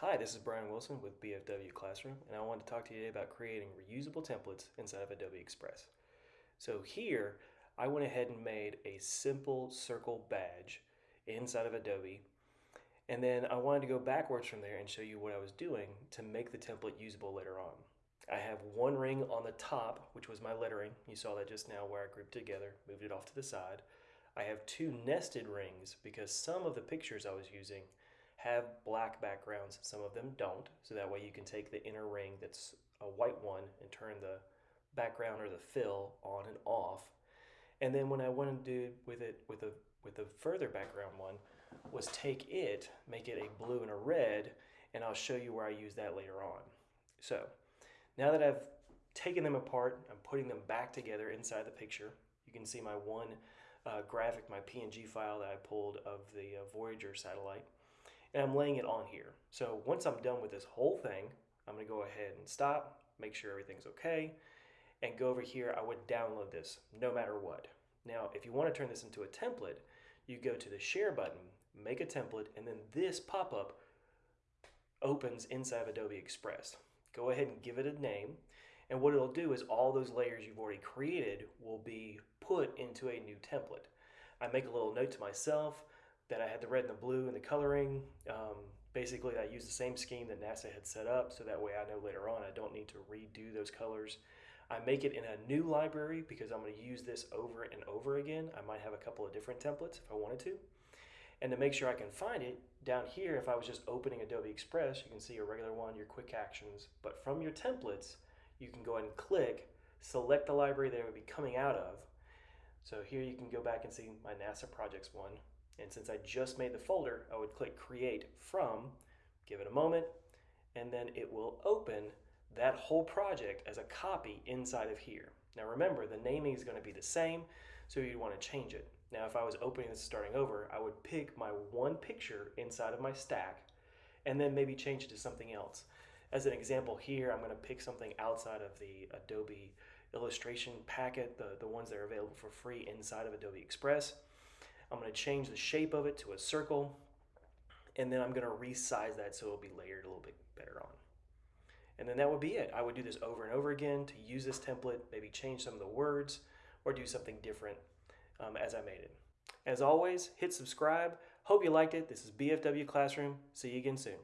Hi, this is Brian Wilson with BFW Classroom, and I want to talk to you today about creating reusable templates inside of Adobe Express. So here, I went ahead and made a simple circle badge inside of Adobe, and then I wanted to go backwards from there and show you what I was doing to make the template usable later on. I have one ring on the top, which was my lettering. You saw that just now where I grouped together, moved it off to the side. I have two nested rings because some of the pictures I was using have black backgrounds, some of them don't. So that way you can take the inner ring that's a white one and turn the background or the fill on and off. And then when I wanted to do with it with a with the further background one was take it, make it a blue and a red, and I'll show you where I use that later on. So now that I've taken them apart, I'm putting them back together inside the picture. You can see my one uh, graphic, my PNG file that I pulled of the uh, Voyager satellite and I'm laying it on here. So once I'm done with this whole thing, I'm gonna go ahead and stop, make sure everything's okay, and go over here, I would download this no matter what. Now, if you wanna turn this into a template, you go to the share button, make a template, and then this pop-up opens inside of Adobe Express. Go ahead and give it a name, and what it'll do is all those layers you've already created will be put into a new template. I make a little note to myself, that I had the red and the blue and the coloring. Um, basically, I used the same scheme that NASA had set up, so that way I know later on I don't need to redo those colors. I make it in a new library because I'm going to use this over and over again. I might have a couple of different templates if I wanted to. And to make sure I can find it, down here, if I was just opening Adobe Express, you can see your regular one, your quick actions. But from your templates, you can go ahead and click, select the library that it would be coming out of. So here you can go back and see my NASA projects one. And since I just made the folder, I would click create from, give it a moment, and then it will open that whole project as a copy inside of here. Now remember, the naming is gonna be the same, so you'd wanna change it. Now if I was opening this starting over, I would pick my one picture inside of my stack and then maybe change it to something else. As an example here, I'm gonna pick something outside of the Adobe illustration packet, the, the ones that are available for free inside of Adobe Express. I'm going to change the shape of it to a circle and then I'm going to resize that so it'll be layered a little bit better on. And then that would be it. I would do this over and over again to use this template, maybe change some of the words or do something different um, as I made it. As always, hit subscribe. Hope you liked it. This is BFW Classroom. See you again soon.